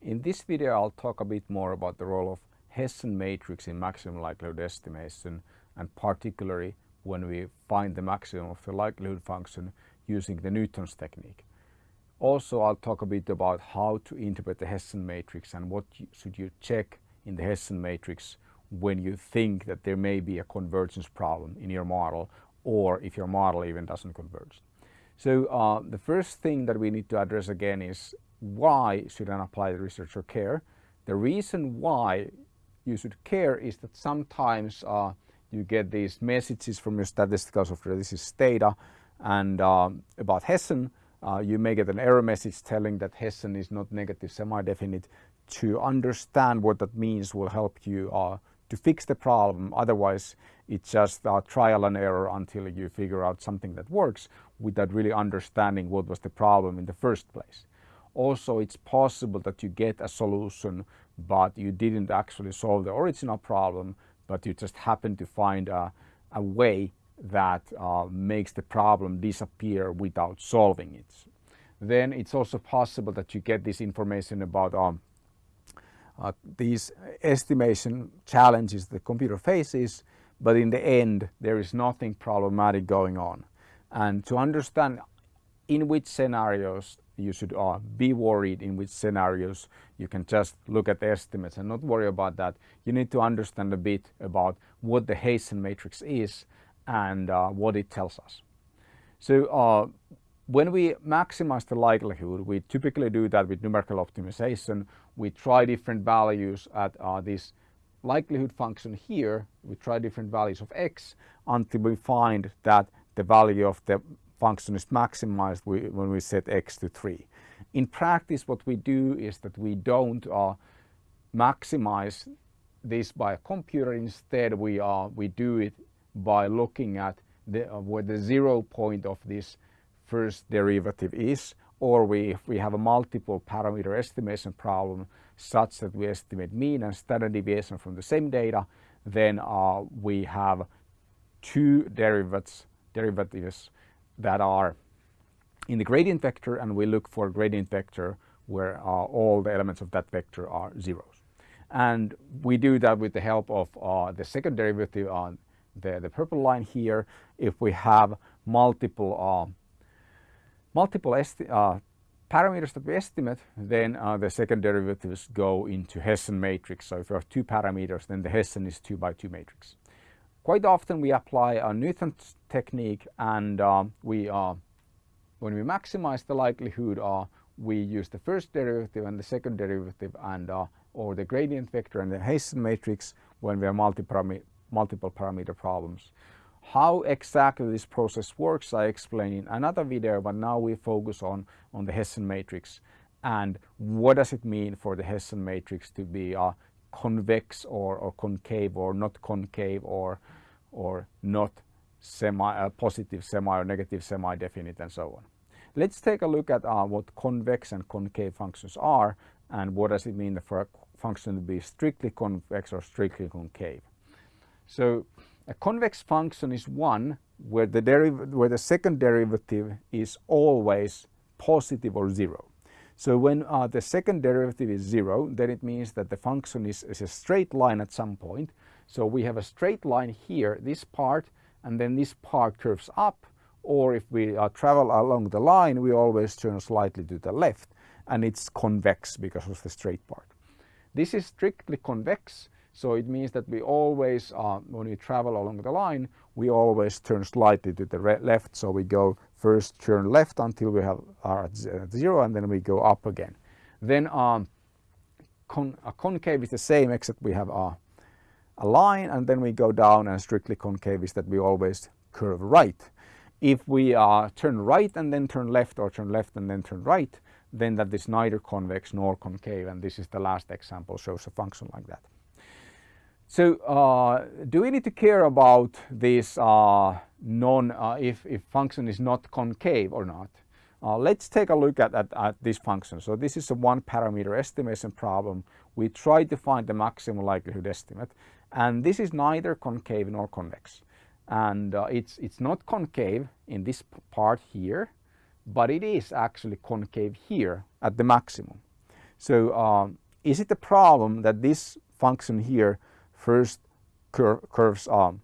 In this video I'll talk a bit more about the role of Hessian matrix in maximum likelihood estimation and particularly when we find the maximum of the likelihood function using the Newton's technique. Also I'll talk a bit about how to interpret the Hessian matrix and what you, should you check in the Hessian matrix when you think that there may be a convergence problem in your model or if your model even doesn't converge. So uh, the first thing that we need to address again is why should an applied researcher care? The reason why you should care is that sometimes uh, you get these messages from your statistical software, this is Stata, and uh, about Hessian, uh, you may get an error message telling that Hessian is not negative semi-definite. To understand what that means will help you uh, to fix the problem. Otherwise, it's just uh, trial and error until you figure out something that works without really understanding what was the problem in the first place. Also, it's possible that you get a solution, but you didn't actually solve the original problem, but you just happen to find a, a way that uh, makes the problem disappear without solving it. Then it's also possible that you get this information about um, uh, these estimation challenges the computer faces, but in the end there is nothing problematic going on. And to understand in which scenarios you should uh, be worried in which scenarios you can just look at the estimates and not worry about that. You need to understand a bit about what the Hessian matrix is and uh, what it tells us. So uh, when we maximize the likelihood, we typically do that with numerical optimization. We try different values at uh, this likelihood function here. We try different values of x until we find that the value of the function is maximized when we set x to 3. In practice what we do is that we don't uh, maximize this by a computer instead we uh, we do it by looking at the, uh, where the zero point of this first derivative is or we, if we have a multiple parameter estimation problem such that we estimate mean and standard deviation from the same data then uh, we have two derivatives, derivatives that are in the gradient vector and we look for gradient vector where uh, all the elements of that vector are zeros. And we do that with the help of uh, the second derivative on the, the purple line here. If we have multiple uh, multiple uh, parameters that we estimate, then uh, the second derivatives go into Hessian matrix. So if we have two parameters, then the Hessian is two by two matrix. Quite often we apply a Newton's technique and uh, we uh, when we maximize the likelihood uh, we use the first derivative and the second derivative and uh, or the gradient vector and the Hessian matrix when we have multi multiple parameter problems. How exactly this process works I explain in another video but now we focus on, on the Hessian matrix and what does it mean for the Hessian matrix to be uh, convex or, or concave or not concave or, or not semi, uh, positive semi or negative semi-definite and so on. Let's take a look at uh, what convex and concave functions are and what does it mean for a function to be strictly convex or strictly concave. So a convex function is one where the, where the second derivative is always positive or zero. So when uh, the second derivative is zero, then it means that the function is, is, a straight line at some point. So we have a straight line here, this part, and then this part curves up. Or if we uh, travel along the line, we always turn slightly to the left, and it's convex because of the straight part. This is strictly convex, so it means that we always, uh, when we travel along the line, we always turn slightly to the left. So we go first turn left until we have are at zero and then we go up again. Then um, con a concave is the same except we have a, a line and then we go down and strictly concave is that we always curve right. If we uh, turn right and then turn left or turn left and then turn right, then that is neither convex nor concave and this is the last example shows a function like that. So uh, do we need to care about this uh, non, uh, if, if function is not concave or not? Uh, let's take a look at, at, at, this function. So this is a one parameter estimation problem. We try to find the maximum likelihood estimate and this is neither concave nor convex. And uh, it's, it's not concave in this part here, but it is actually concave here at the maximum. So um, is it a problem that this function here first cur curves um,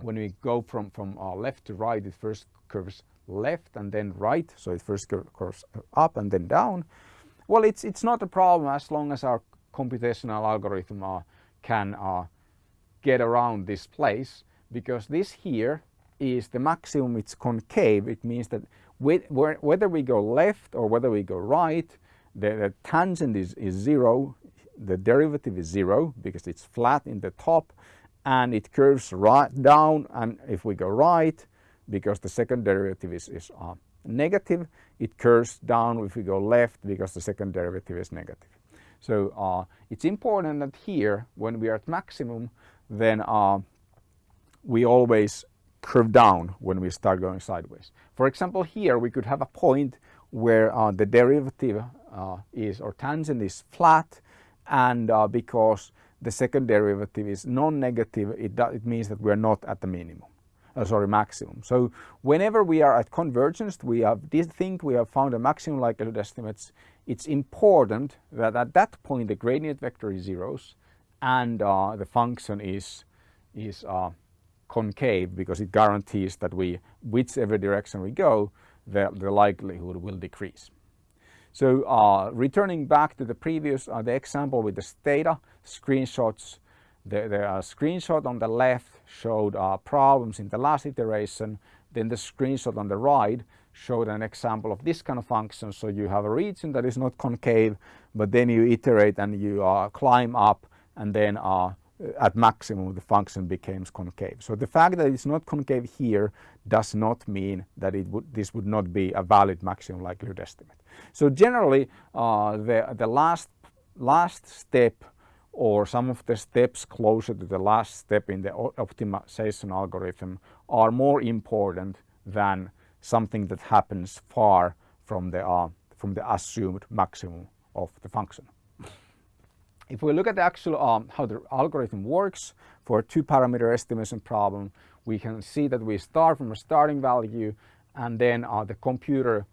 when we go from, from uh, left to right, it first curves left and then right. So it first curves up and then down. Well, it's, it's not a problem as long as our computational algorithm uh, can uh, get around this place because this here is the maximum, it's concave. It means that whether we go left or whether we go right, the, the tangent is, is zero, the derivative is zero because it's flat in the top and it curves right down and if we go right because the second derivative is, is uh, negative it curves down if we go left because the second derivative is negative. So uh, it's important that here when we are at maximum then uh, we always curve down when we start going sideways. For example here we could have a point where uh, the derivative uh, is or tangent is flat and uh, because the second derivative is non-negative, it, it means that we are not at the minimum, uh, sorry, maximum. So whenever we are at convergence, we have this think we have found a maximum likelihood estimates. It's important that at that point the gradient vector is zeros and uh, the function is is uh, concave because it guarantees that we, whichever direction we go, the, the likelihood will decrease. So uh, returning back to the previous uh, the example with the Stata screenshots, the, the uh, screenshot on the left showed uh, problems in the last iteration. Then the screenshot on the right showed an example of this kind of function. So you have a region that is not concave, but then you iterate and you uh, climb up and then uh, at maximum the function becomes concave. So the fact that it's not concave here does not mean that it would, this would not be a valid maximum likelihood estimate. So generally uh, the, the last, last step or some of the steps closer to the last step in the optimization algorithm are more important than something that happens far from the, uh, from the assumed maximum of the function. If we look at the actual um, how the algorithm works for a two parameter estimation problem, we can see that we start from a starting value and then uh, the computer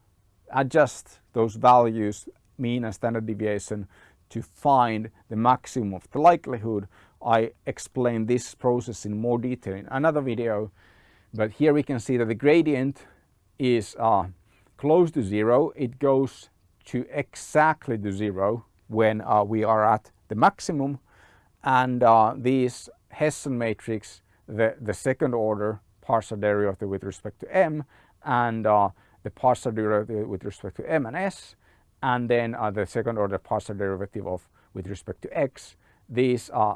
adjusts those values, mean and standard deviation to find the maximum of the likelihood. I explain this process in more detail in another video, but here we can see that the gradient is uh, close to zero. It goes to exactly to zero when uh, we are at the maximum and uh, these Hessian matrix the, the second order partial derivative with respect to m and uh, the partial derivative with respect to m and s and then uh, the second order partial derivative of with respect to x. These uh,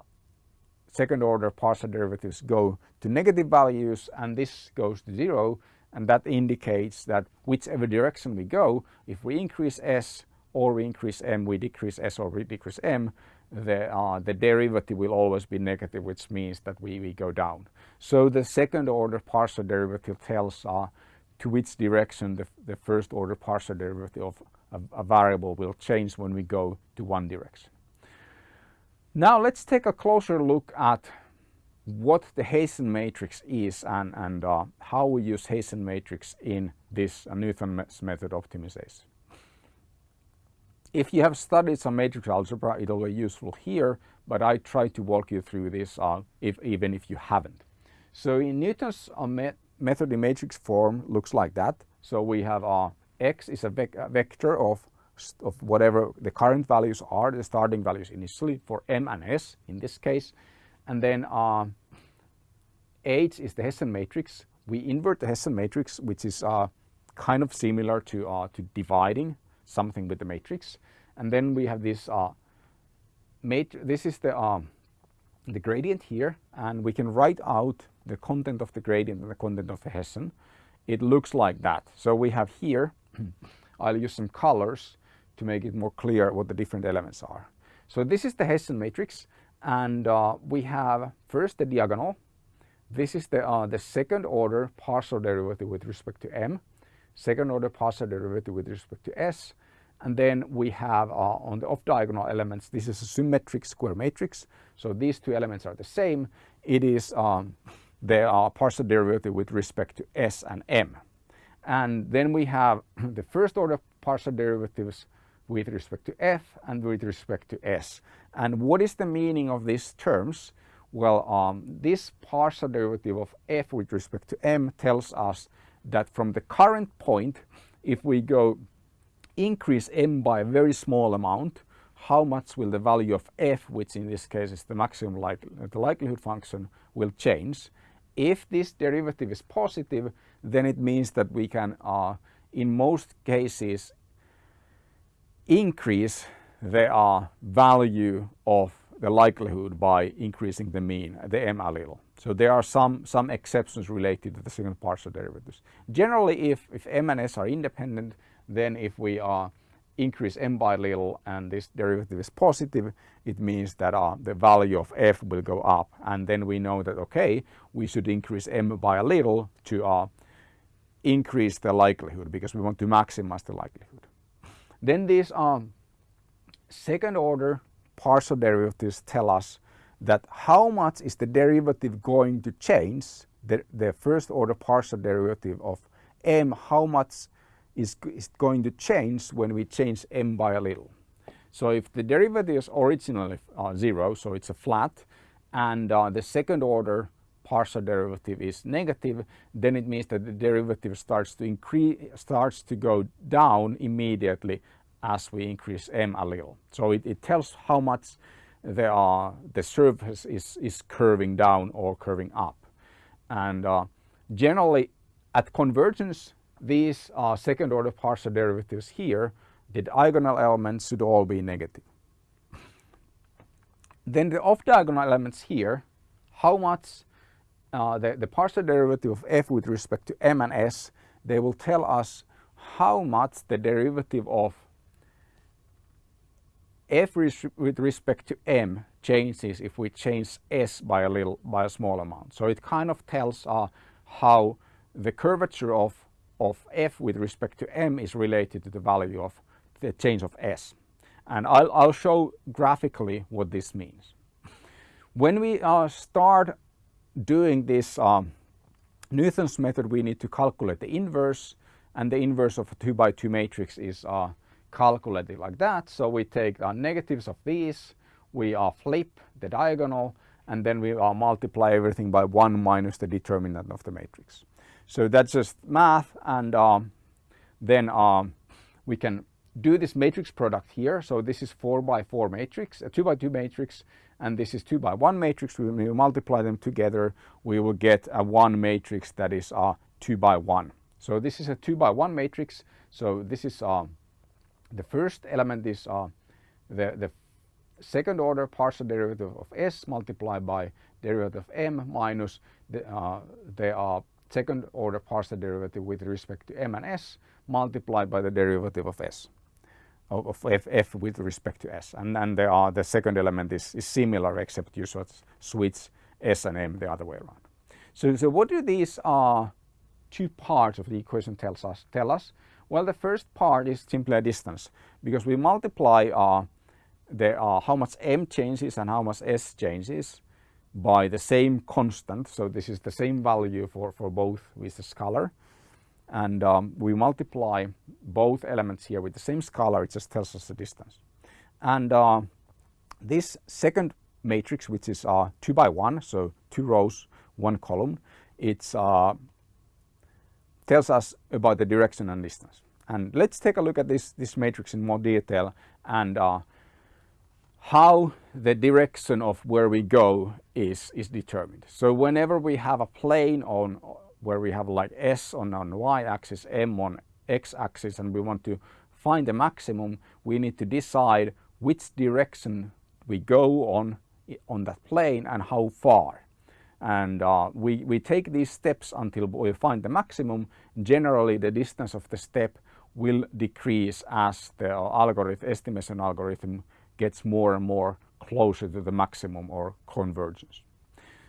second order partial derivatives go to negative values and this goes to zero and that indicates that whichever direction we go if we increase s or we increase m we decrease s or we decrease m the, uh, the derivative will always be negative, which means that we, we go down. So the second order partial derivative tells uh, to which direction the, the first order partial derivative of a, a, variable will change when we go to one direction. Now let's take a closer look at what the Hessian matrix is and, and uh, how we use Hessian matrix in this uh, Newton's method optimization. If you have studied some matrix algebra, it'll be useful here, but I try to walk you through this uh, if, even if you haven't. So in Newton's uh, me method in matrix form looks like that. So we have uh, x is a, vec a, vector of, of whatever the current values are, the starting values initially for m and s in this case. And then uh, h is the Hessian matrix. We invert the Hessian matrix, which is uh, kind of similar to, uh, to dividing something with the matrix. And then we have this uh, this is the um, the gradient here and we can write out the content of the gradient and the content of the Hessian. It looks like that. So we have here, I'll use some colors to make it more clear what the different elements are. So this is the Hessian matrix and uh, we have first the diagonal. This is the, uh, the second order partial derivative with respect to m, second order partial derivative with respect to s, and then we have uh, on the off diagonal elements, this is a symmetric square matrix. So these two elements are the same. It is um, they are partial derivative with respect to s and m. And then we have the first order partial derivatives with respect to f and with respect to s. And what is the meaning of these terms? Well, um, this partial derivative of f with respect to m tells us that from the current point, if we go increase m by a very small amount, how much will the value of f, which in this case is the maximum like, the likelihood function, will change. If this derivative is positive, then it means that we can, uh, in most cases, increase the uh, value of the likelihood by increasing the mean, the m a little. So there are some, some exceptions related to the second partial derivatives. Generally, if, if m and s are independent, then if we uh, increase m by a little and this derivative is positive, it means that uh, the value of f will go up. And then we know that, okay, we should increase m by a little to uh, increase the likelihood because we want to maximize the likelihood. Then these um, second order partial derivatives tell us that how much is the derivative going to change, the, the first order partial derivative of m, how much is, is going to change when we change m by a little. So if the derivative is originally uh, zero, so it's a flat, and uh, the second order partial derivative is negative, then it means that the derivative starts to increase, starts to go down immediately as we increase m a little. So it, it tells how much there are, the surface is, is curving down or curving up. And uh, generally at convergence, these uh, second order partial derivatives here, the diagonal elements should all be negative. Then the off diagonal elements here, how much uh, the, the partial derivative of f with respect to m and s, they will tell us how much the derivative of f with respect to m changes if we change s by a little by a small amount. So it kind of tells uh, how the curvature of of f with respect to m is related to the value of the change of s. And I'll, I'll show graphically what this means. When we uh, start doing this um, Newton's method, we need to calculate the inverse and the inverse of a 2 by 2 matrix is uh, calculated like that. So we take the negatives of these, we uh, flip the diagonal and then we uh, multiply everything by 1 minus the determinant of the matrix. So that's just math and um, then um, we can do this matrix product here. So this is 4 by 4 matrix, a 2 by 2 matrix and this is 2 by 1 matrix. When we multiply them together we will get a 1 matrix that is uh, 2 by 1. So this is a 2 by 1 matrix. So this is uh, the first element is uh, the, the second order partial derivative of s multiplied by derivative of m minus the, uh, the uh, second order partial derivative with respect to m and s multiplied by the derivative of s of, f, f with respect to s and then there are the second element is, is similar except you sort of switch s and m the other way around. So, so what do these uh, two parts of the equation tells us tell us? Well, the first part is simply a distance because we multiply uh, the, uh, how much m changes and how much s changes by the same constant. So this is the same value for, for both with the scalar. And um, we multiply both elements here with the same scalar, it just tells us the distance. And uh, this second matrix, which is uh, 2 by 1, so two rows, one column, it uh, tells us about the direction and distance. And let's take a look at this, this matrix in more detail and uh, how the direction of where we go is, is determined. So whenever we have a plane on where we have like S on, on y-axis, M on x-axis and we want to find the maximum, we need to decide which direction we go on on that plane and how far and uh, we, we take these steps until we find the maximum. Generally the distance of the step will decrease as the algorithm, estimation algorithm gets more and more closer to the maximum or convergence.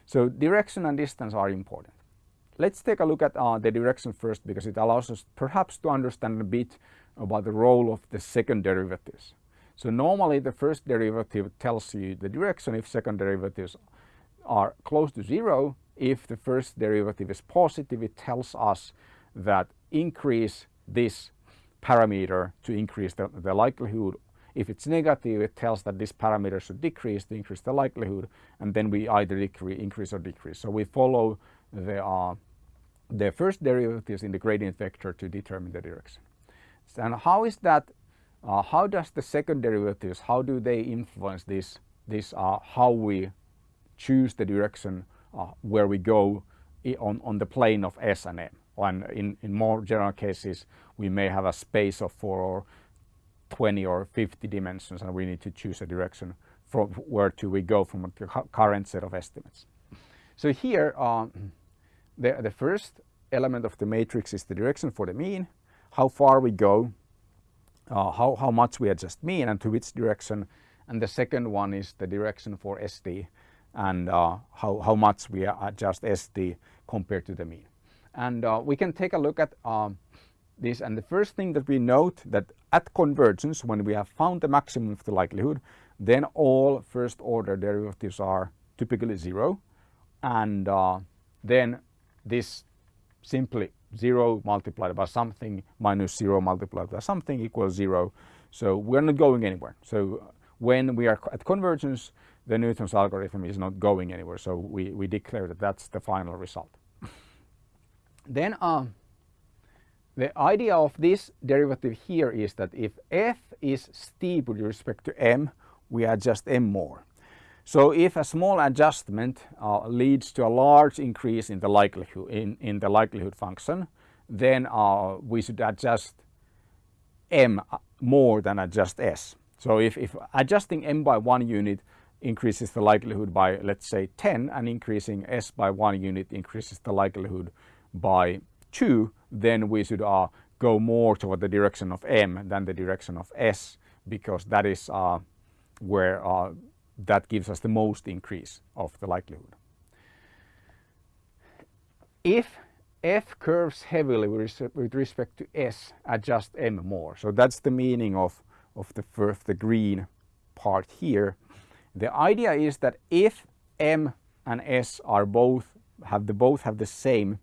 So direction and distance are important. Let's take a look at uh, the direction first because it allows us perhaps to understand a bit about the role of the second derivatives. So normally the first derivative tells you the direction if second derivatives are close to zero, if the first derivative is positive, it tells us that increase this parameter to increase the, the likelihood. If it's negative, it tells that this parameter should decrease to increase the likelihood, and then we either decrease, increase or decrease. So we follow the, uh, the first derivatives in the gradient vector to determine the direction. And how is that, uh, how does the second derivatives, how do they influence this, this uh, how we choose the direction uh, where we go on, on the plane of S and M? And in, in more general cases, we may have a space of four or 20 or 50 dimensions and we need to choose a direction from where to we go from the current set of estimates. So here, um, the, the first element of the matrix is the direction for the mean, how far we go, uh, how, how much we adjust mean and to which direction. And the second one is the direction for SD and uh, how, how much we adjust SD compared to the mean. And uh, we can take a look at um, this and the first thing that we note that at convergence when we have found the maximum of the likelihood then all first order derivatives are typically zero and uh, then this simply 0 multiplied by something minus 0 multiplied by something equals 0. So we're not going anywhere. So when we are at convergence, the Newton's algorithm is not going anywhere. So we, we declare that that's the final result. then uh, the idea of this derivative here is that if f is steep with respect to m, we adjust m more. So if a small adjustment uh, leads to a large increase in the likelihood in, in the likelihood function, then uh, we should adjust m uh, more than adjust s. So if, if adjusting m by one unit increases the likelihood by let's say 10 and increasing s by one unit increases the likelihood by 2, then we should uh, go more toward the direction of m than the direction of s because that is uh, where uh, that gives us the most increase of the likelihood. If f curves heavily with respect to s, adjust m more. So that's the meaning of, of the first, the green part here. The idea is that if m and s are both have the both have the same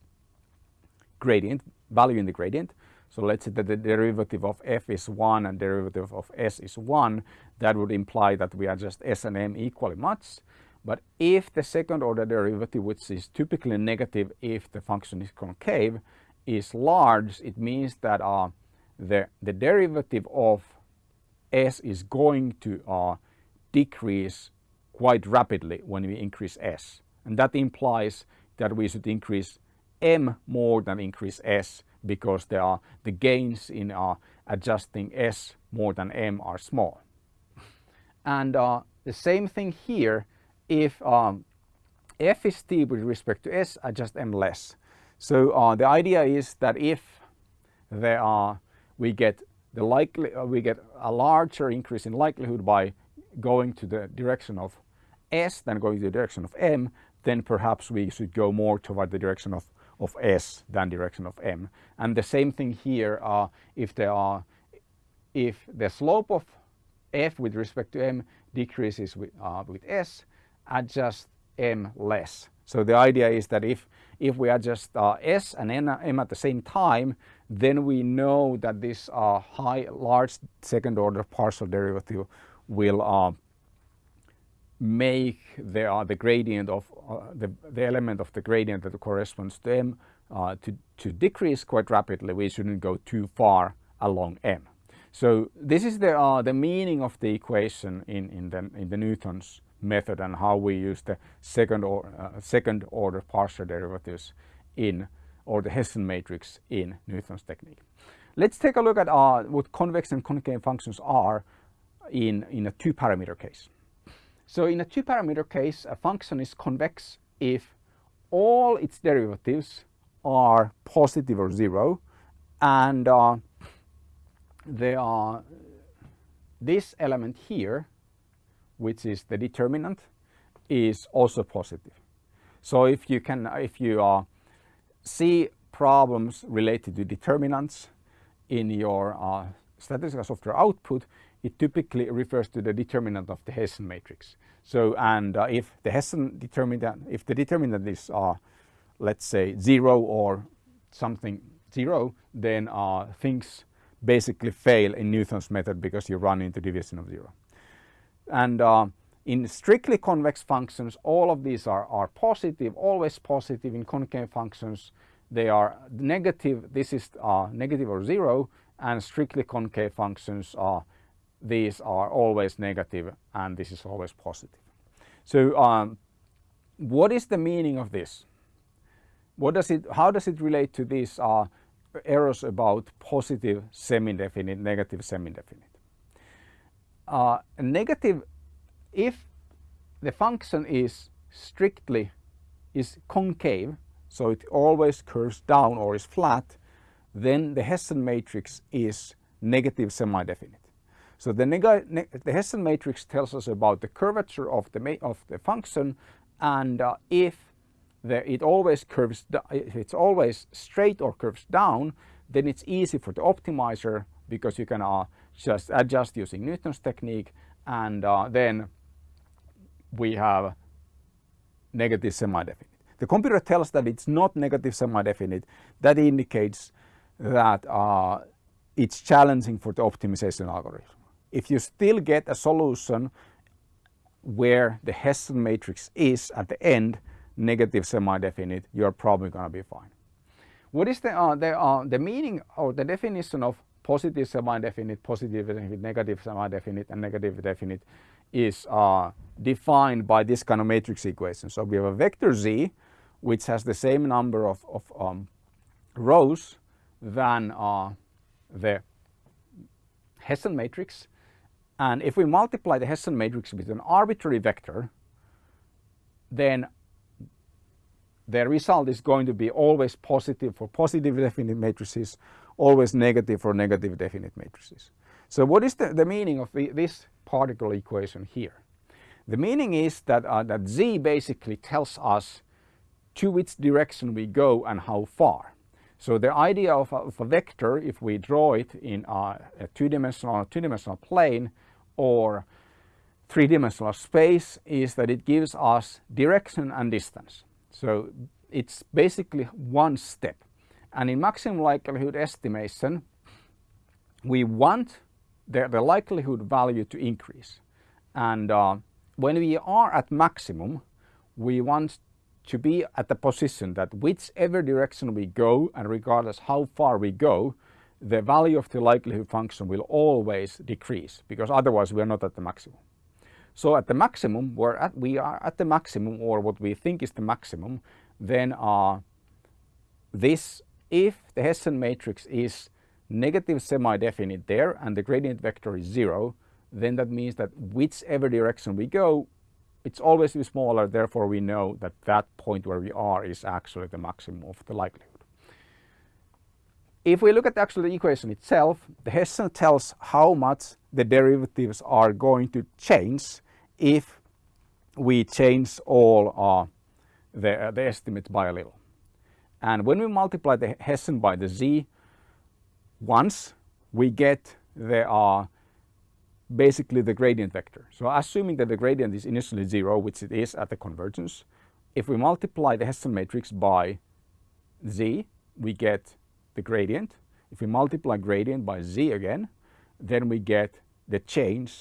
gradient value in the gradient, so let's say that the derivative of f is 1 and derivative of s is 1. That would imply that we adjust s and m equally much. But if the second order derivative, which is typically negative if the function is concave, is large, it means that uh, the, the derivative of s is going to uh, decrease quite rapidly when we increase s. And that implies that we should increase m more than increase s because there are the gains in uh, adjusting S more than M are small. And uh, the same thing here if um, F is steep with respect to S, adjust M less. So uh, the idea is that if there are, we get the likely, uh, we get a larger increase in likelihood by going to the direction of S than going to the direction of M, then perhaps we should go more toward the direction of of S than direction of M. And the same thing here, uh, if there are, if the slope of F with respect to M decreases with, uh, with S, adjust M less. So the idea is that if, if we adjust uh, S and N, M at the same time, then we know that this uh, high, large second order partial derivative will uh, make the, uh, the gradient of uh, the, the element of the gradient that corresponds to m uh, to, to decrease quite rapidly. We shouldn't go too far along m. So this is the, uh, the meaning of the equation in, in, the, in the Newton's method and how we use the second, or, uh, second order partial derivatives in or the Hessian matrix in Newton's technique. Let's take a look at uh, what convex and concave functions are in, in a two parameter case. So in a two parameter case, a function is convex if all its derivatives are positive or zero and uh, they are this element here which is the determinant is also positive. So if you can if you uh, see problems related to determinants in your uh, statistical software output it typically refers to the determinant of the Hessian matrix. So, and uh, if the Hessian determinant, if the determinant is, uh, let's say, zero or something zero, then uh, things basically fail in Newton's method because you run into division of zero. And uh, in strictly convex functions, all of these are, are positive, always positive. In concave functions, they are negative. This is uh, negative or zero, and strictly concave functions are these are always negative, and this is always positive. So, um, what is the meaning of this? What does it? How does it relate to these uh, errors about positive semi-definite, negative semi-definite? Uh, negative if the function is strictly is concave, so it always curves down or is flat, then the Hessian matrix is negative semi-definite. So the, the, Hessian matrix tells us about the curvature of the, of the function and uh, if the, it always curves, if it's always straight or curves down, then it's easy for the optimizer because you can uh, just adjust using Newton's technique and uh, then we have negative semi-definite. The computer tells that it's not negative semi-definite. That indicates that uh, it's challenging for the optimization algorithm. If you still get a solution where the Hessian matrix is at the end negative semi-definite, you're probably going to be fine. What is the, uh, the, uh, the meaning or the definition of positive semi-definite, positive definite, negative semi-definite and negative definite is uh, defined by this kind of matrix equation. So we have a vector z which has the same number of, of um, rows than uh, the Hessian matrix and if we multiply the Hessian matrix with an arbitrary vector then the result is going to be always positive for positive definite matrices, always negative for negative definite matrices. So what is the, the meaning of the, this particle equation here? The meaning is that, uh, that z basically tells us to which direction we go and how far. So the idea of a, of a vector, if we draw it in a, a two-dimensional two-dimensional plane or three-dimensional space, is that it gives us direction and distance. So it's basically one step. And in maximum likelihood estimation, we want the, the likelihood value to increase. And uh, when we are at maximum, we want to be at the position that whichever direction we go and regardless how far we go, the value of the likelihood function will always decrease because otherwise we are not at the maximum. So at the maximum, we're at, we are at the maximum or what we think is the maximum, then uh, this, if the Hessian matrix is negative semi-definite there and the gradient vector is zero, then that means that whichever direction we go, it's always smaller, therefore we know that that point where we are is actually the maximum of the likelihood. If we look at actually the equation itself, the Hessian tells how much the derivatives are going to change if we change all uh, the, the estimates by a little. And when we multiply the Hessian by the z once, we get the uh, basically the gradient vector. So assuming that the gradient is initially zero, which it is at the convergence, if we multiply the Hessian matrix by z, we get the gradient. If we multiply gradient by z again, then we get the change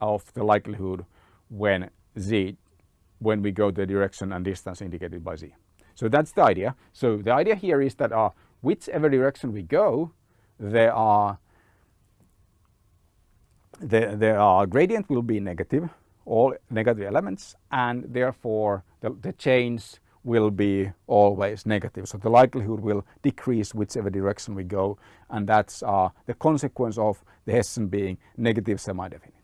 of the likelihood when z, when we go the direction and distance indicated by z. So that's the idea. So the idea here is that uh, whichever direction we go, there are the, the uh, gradient will be negative, all negative elements, and therefore the, the change will be always negative. So the likelihood will decrease whichever direction we go, and that's uh, the consequence of the Hessian being negative semi-definite.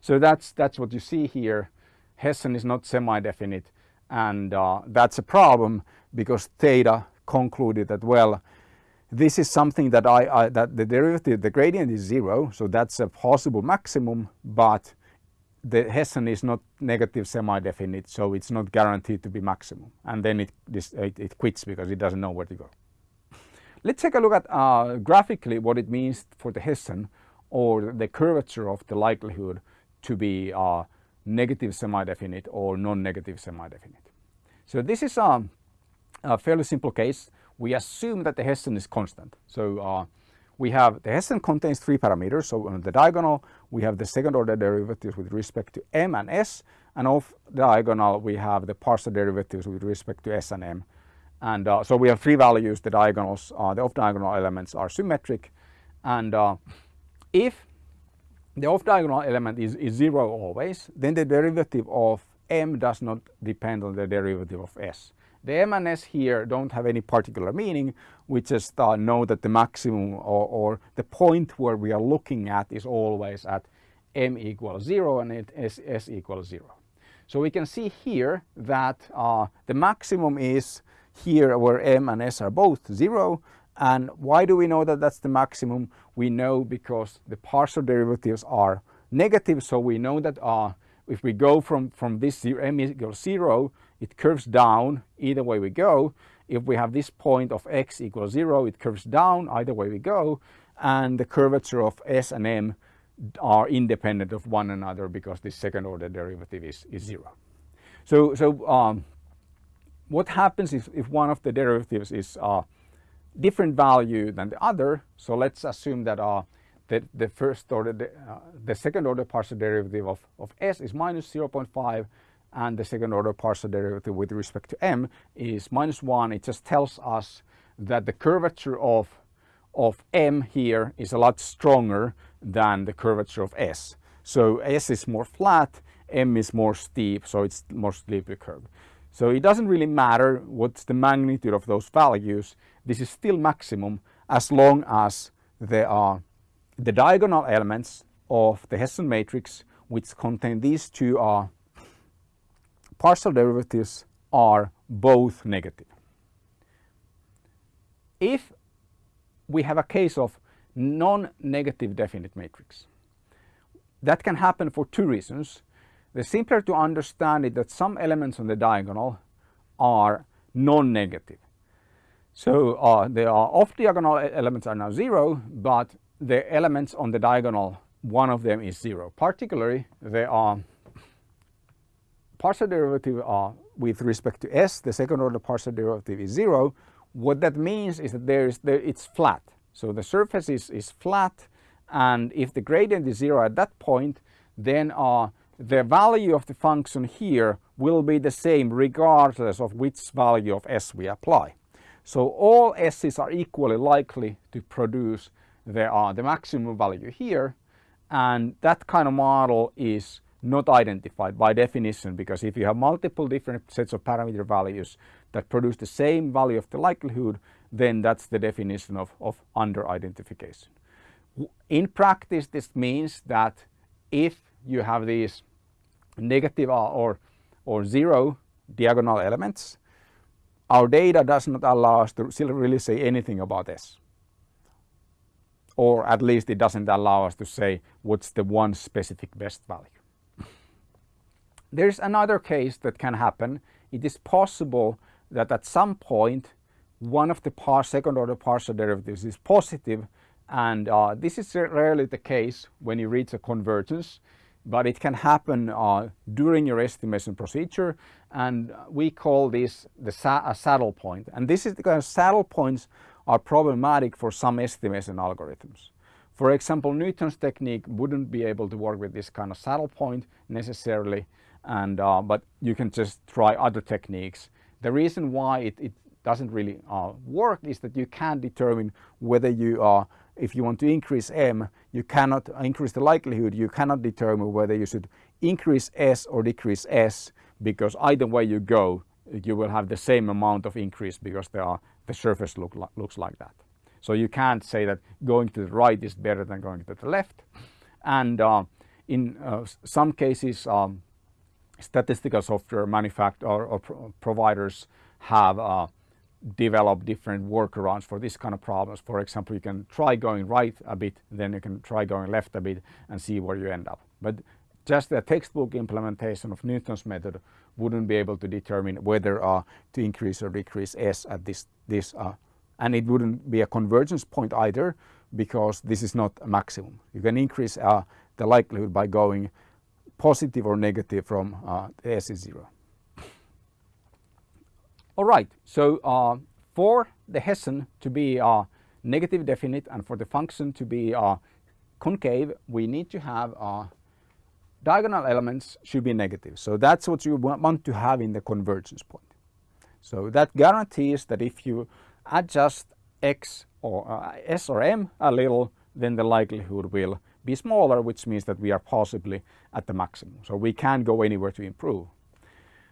So that's, that's what you see here. Hessian is not semi-definite, and uh, that's a problem because Stata concluded that, well, this is something that I, I, that the derivative, the gradient is zero, so that's a possible maximum, but the Hessian is not negative semi-definite, so it's not guaranteed to be maximum. And then it, it, it, quits because it doesn't know where to go. Let's take a look at uh, graphically what it means for the Hessian or the curvature of the likelihood to be uh, negative semi-definite or non-negative semi-definite. So this is um, a fairly simple case we assume that the Hessian is constant. So uh, we have the Hessian contains three parameters. So on the diagonal, we have the second order derivatives with respect to m and s, and off diagonal, we have the partial derivatives with respect to s and m. And uh, so we have three values. The diagonals, uh, the off diagonal elements are symmetric, and uh, if the off diagonal element is, is zero always, then the derivative of m does not depend on the derivative of s. The m and s here don't have any particular meaning. We just uh, know that the maximum or, or, the point where we are looking at is always at m equals 0 and it s, s equals 0. So we can see here that uh, the maximum is here where m and s are both 0 and why do we know that that's the maximum? We know because the partial derivatives are negative so we know that uh, if we go from, from this zero, m equals 0 it curves down either way we go. If we have this point of x equals 0, it curves down either way we go. And the curvature of s and m are independent of one another because the second order derivative is, is 0. So, so um, what happens if, if one of the derivatives is uh, different value than the other? So let's assume that uh, the, the first order, uh, the second order partial derivative of, of s is minus 0.5 and the second order partial derivative with respect to m is minus 1. It just tells us that the curvature of, of m here is a lot stronger than the curvature of s. So s is more flat, m is more steep, so it's more steeply curved. So it doesn't really matter what's the magnitude of those values. This is still maximum as long as there are the diagonal elements of the Hessian matrix which contain these two are partial derivatives are both negative. If we have a case of non-negative definite matrix, that can happen for two reasons. The simpler to understand it that some elements on the diagonal are non-negative. So uh, the off-diagonal elements are now zero, but the elements on the diagonal, one of them is zero. Particularly, they are partial derivative uh, with respect to s, the second order partial derivative is zero. What that means is that there is there, it's flat. So the surface is, is flat and if the gradient is zero at that point, then uh, the value of the function here will be the same regardless of which value of s we apply. So all s's are equally likely to produce the, uh, the maximum value here and that kind of model is not identified by definition because if you have multiple different sets of parameter values that produce the same value of the likelihood then that's the definition of, of under identification. In practice this means that if you have these negative uh, or, or zero diagonal elements our data does not allow us to really say anything about this or at least it doesn't allow us to say what's the one specific best value. There's another case that can happen. It is possible that at some point one of the par second order partial derivatives is positive and uh, this is rarely the case when you reach a convergence but it can happen uh, during your estimation procedure and we call this the sa a saddle point. and this is because saddle points are problematic for some estimation algorithms. For example, Newton's technique wouldn't be able to work with this kind of saddle point necessarily and uh, but you can just try other techniques. The reason why it, it doesn't really uh, work is that you can't determine whether you are if you want to increase m you cannot increase the likelihood you cannot determine whether you should increase s or decrease s because either way you go you will have the same amount of increase because are, the surface look, looks like that. So you can't say that going to the right is better than going to the left and uh, in uh, some cases um, statistical software manufacturers or, or pro providers have uh, developed different workarounds for this kind of problems. For example, you can try going right a bit, then you can try going left a bit and see where you end up. But just a textbook implementation of Newton's method wouldn't be able to determine whether uh, to increase or decrease S at this, this uh, and it wouldn't be a convergence point either because this is not a maximum. You can increase uh, the likelihood by going positive or negative from uh, S is 0. All right, so uh, for the Hessian to be uh, negative definite and for the function to be uh, concave we need to have uh, diagonal elements should be negative. So that's what you want to have in the convergence point. So that guarantees that if you adjust x or uh, s or m a little then the likelihood will be smaller which means that we are possibly at the maximum. So we can't go anywhere to improve.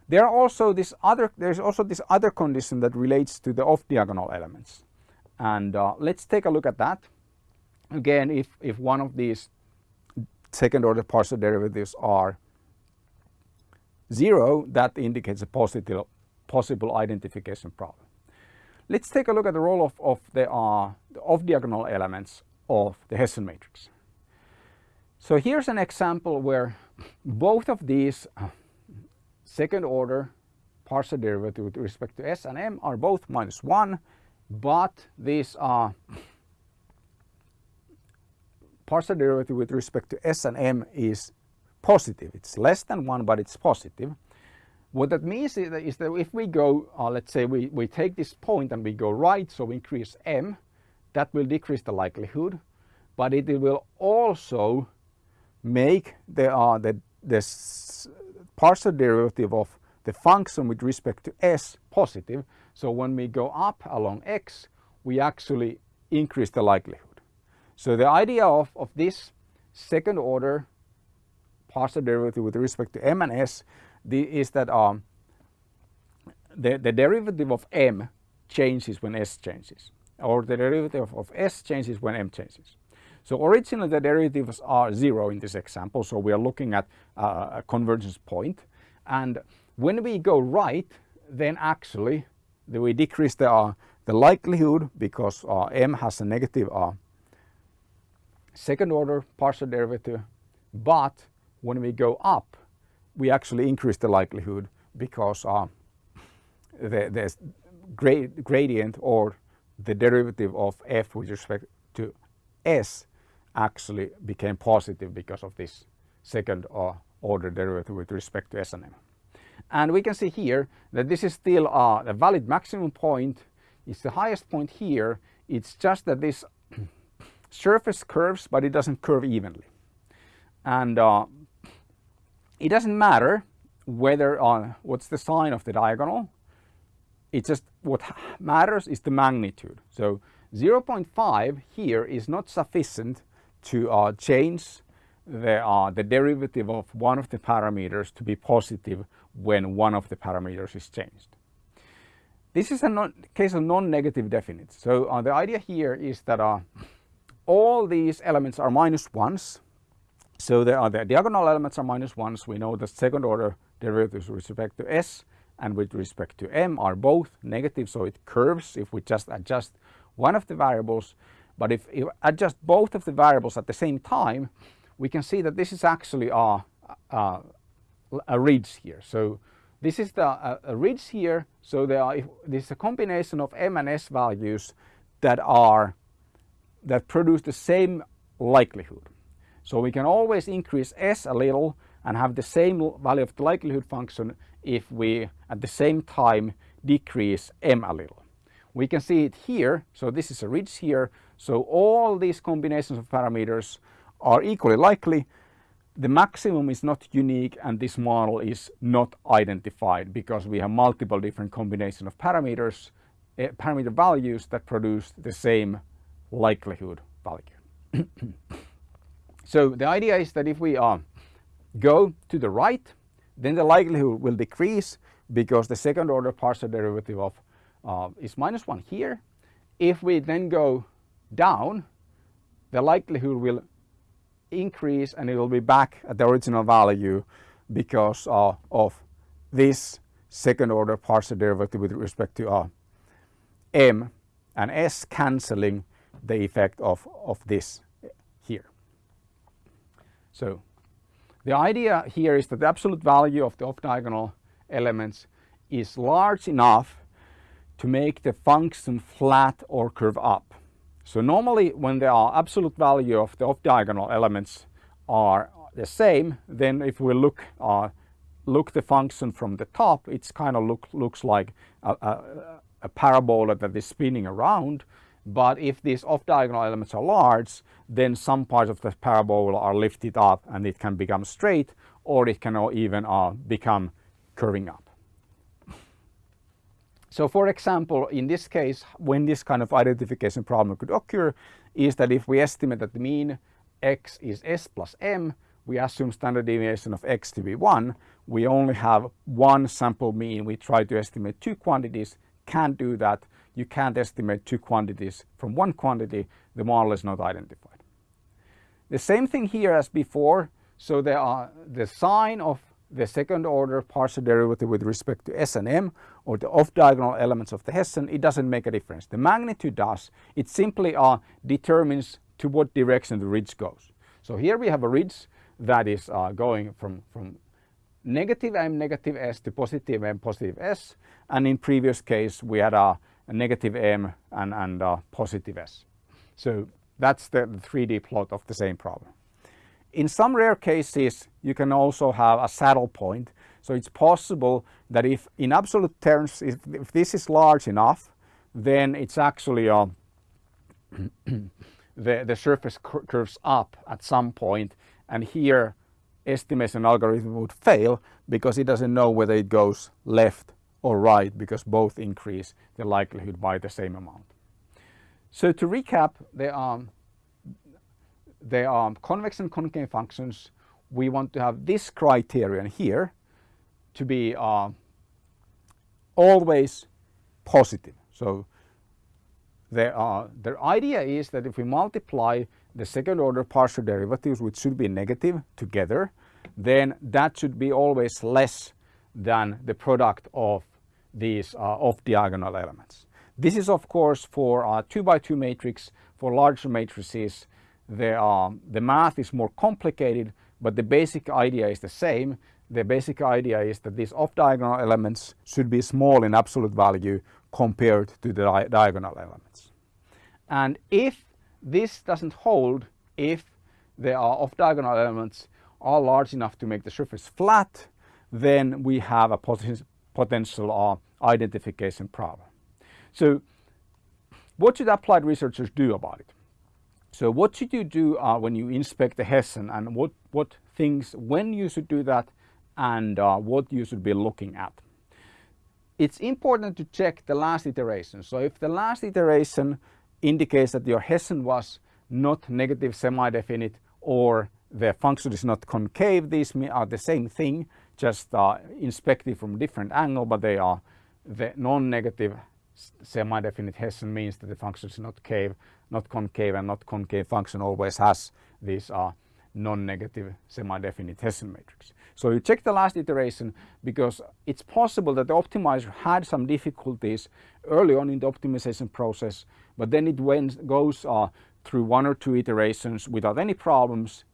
There are also this other, there's also this other condition that relates to the off-diagonal elements. And uh, let's take a look at that. Again, if, if one of these second order partial derivatives are zero, that indicates a positive, possible identification problem. Let's take a look at the role of, of the, uh, the off-diagonal elements of the Hessian matrix. So here's an example where both of these uh, second order partial derivative with respect to s and m are both minus 1 but these are partial derivative with respect to s and m is positive. It's less than 1 but it's positive. What that means is that, is that if we go, uh, let's say we, we take this point and we go right, so we increase m, that will decrease the likelihood, but it will also make the, uh, the, the partial derivative of the function with respect to s positive. So when we go up along x, we actually increase the likelihood. So the idea of, of this second order partial derivative with respect to m and s the, is that um, the, the derivative of m changes when s changes or the derivative of, of s changes when m changes. So originally the derivatives are zero in this example, so we are looking at uh, a convergence point. And when we go right, then actually we decrease the, uh, the likelihood because uh, m has a negative uh, second order partial derivative. But when we go up, we actually increase the likelihood because uh, the, the grad gradient or the derivative of f with respect to s actually became positive because of this second uh, order derivative with respect to S and M. And we can see here that this is still uh, a valid maximum point. It's the highest point here. It's just that this surface curves, but it doesn't curve evenly. And uh, it doesn't matter whether uh, what's the sign of the diagonal. It's just what matters is the magnitude. So 0.5 here is not sufficient to uh, change the, uh, the derivative of one of the parameters to be positive when one of the parameters is changed. This is a non case of non-negative definite. So uh, the idea here is that uh, all these elements are minus ones. So the, uh, the diagonal elements are minus ones. We know the second order derivatives with respect to s and with respect to m are both negative. So it curves if we just adjust one of the variables. But if you adjust both of the variables at the same time, we can see that this is actually a, a, ridge here. So this is the a, a ridge here. So there are, this is a combination of m and s values that are that produce the same likelihood. So we can always increase s a little and have the same value of the likelihood function if we at the same time decrease m a little. We can see it here. So this is a ridge here. So all these combinations of parameters are equally likely. The maximum is not unique and this model is not identified because we have multiple different combinations of parameters, uh, parameter values that produce the same likelihood value. so the idea is that if we uh, go to the right, then the likelihood will decrease because the second order partial derivative of uh, is minus 1 here. If we then go down, the likelihood will increase and it will be back at the original value because uh, of this second order partial derivative with respect to uh, m and s cancelling the effect of, of this here. So the idea here is that the absolute value of the off-diagonal elements is large enough to make the function flat or curve up. So normally when the absolute value of the off-diagonal elements are the same, then if we look uh, look the function from the top, it's kind of look, looks like a, a, a, parabola that is spinning around But if these off-diagonal elements are large, then some parts of the parabola are lifted up and it can become straight or it can even uh, become curving up. So for example, in this case, when this kind of identification problem could occur, is that if we estimate that the mean x is s plus m, we assume standard deviation of x to be 1, we only have one sample mean. We try to estimate two quantities, can't do that. You can't estimate two quantities from one quantity, the model is not identified. The same thing here as before, so there are the sign of the second order partial derivative with respect to S and M or the off diagonal elements of the Hessian, it doesn't make a difference. The magnitude does, it simply uh, determines to what direction the ridge goes. So here we have a ridge that is uh, going from, from negative m negative s to positive m positive s and in previous case we had a, a negative m and, and a positive s. So that's the, the 3D plot of the same problem. In some rare cases you can also have a saddle point so it's possible that if in absolute terms if, if this is large enough then it's actually uh, a the, the surface curves up at some point and here estimation algorithm would fail because it doesn't know whether it goes left or right because both increase the likelihood by the same amount. So to recap, there are, there are convex and concave functions. We want to have this criterion here to be uh, always positive. So there are, the idea is that if we multiply the second order partial derivatives which should be negative together then that should be always less than the product of these uh, off diagonal elements. This is of course for a 2 by 2 matrix for larger matrices the, uh, the math is more complicated but the basic idea is the same. The basic idea is that these off diagonal elements should be small in absolute value compared to the di diagonal elements. And if this doesn't hold if there are off-diagonal elements are large enough to make the surface flat, then we have a potential uh, identification problem. So what should applied researchers do about it? So what should you do uh, when you inspect the Hessian and what, what things, when you should do that and uh, what you should be looking at? It's important to check the last iteration. So if the last iteration indicates that your Hessian was not negative semi-definite or the function is not concave. These are the same thing, just uh, inspected from different angle, but they are the non-negative semi-definite Hessian means that the function is not cave, not concave, and not concave function always has these uh, non-negative semi-definite Hessian matrix. So you check the last iteration because it's possible that the optimizer had some difficulties early on in the optimization process, but then it went, goes uh, through one or two iterations without any problems.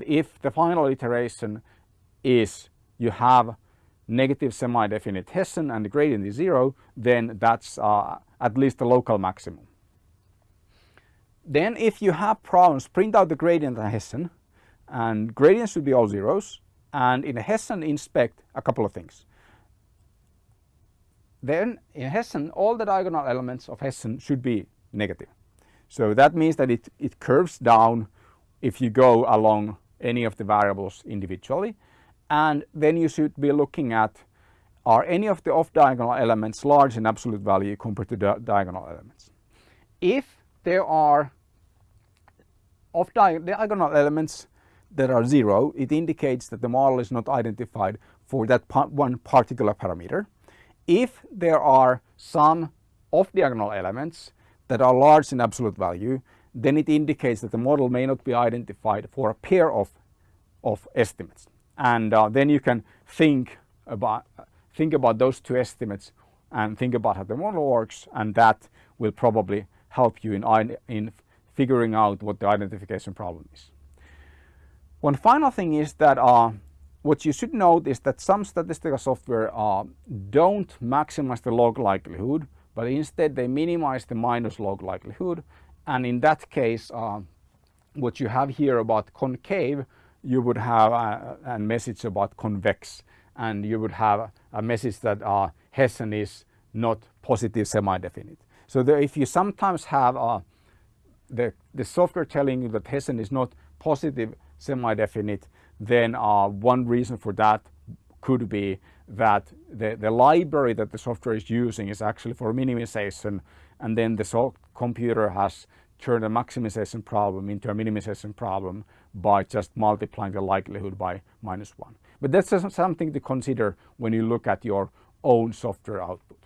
If the final iteration is you have negative semi-definite Hessian and the gradient is zero, then that's uh, at least the local maximum. Then if you have problems, print out the gradient and Hessian and gradients should be all zeros and in Hessian inspect a couple of things. Then in Hessian all the diagonal elements of Hessian should be negative. So that means that it, it curves down if you go along any of the variables individually and then you should be looking at are any of the off diagonal elements large in absolute value compared to the diagonal elements. If there are off diagonal elements that are zero, it indicates that the model is not identified for that one particular parameter. If there are some off-diagonal elements that are large in absolute value, then it indicates that the model may not be identified for a pair of, of estimates. And uh, then you can think about, think about those two estimates and think about how the model works and that will probably help you in, in figuring out what the identification problem is. One final thing is that uh, what you should note is that some statistical software uh, don't maximize the log likelihood, but instead they minimize the minus log likelihood. And in that case, uh, what you have here about concave, you would have a, a, message about convex, and you would have a message that uh, Hessian is not positive semi-definite. So the, if you sometimes have uh, the, the software telling you that Hessian is not positive semi-definite, then uh, one reason for that could be that the, the library that the software is using is actually for minimization and then the computer has turned a maximization problem into a minimization problem by just multiplying the likelihood by minus one. But that's something to consider when you look at your own software output.